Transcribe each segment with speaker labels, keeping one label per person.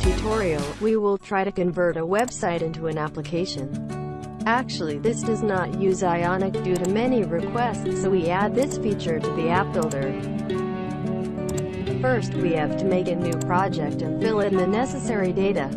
Speaker 1: tutorial, we will try to convert a website into an application. Actually, this does not use Ionic due to many requests, so we add this feature to the app builder. First, we have to make a new project and fill in the necessary data.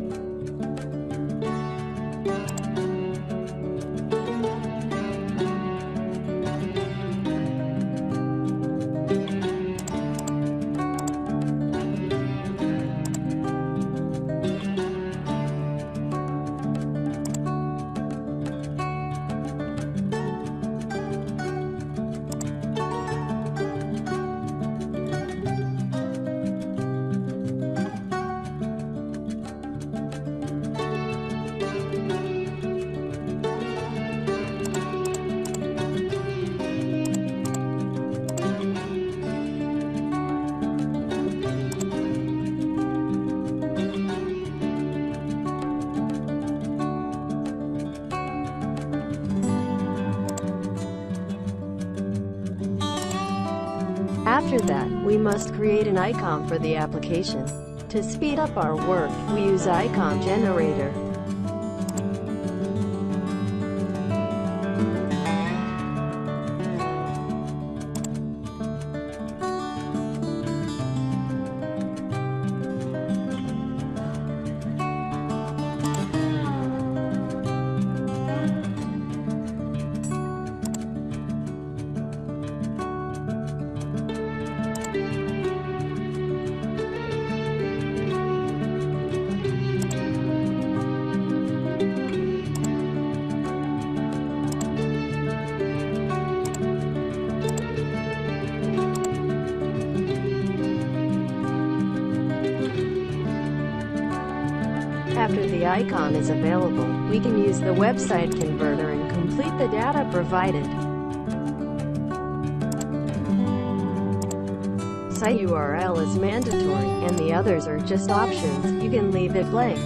Speaker 1: After that, we must create an icon for the application. To speed up our work, we use Icon Generator. After the icon is available, we can use the website converter and complete the data provided. Site URL is mandatory, and the others are just options, you can leave it blank.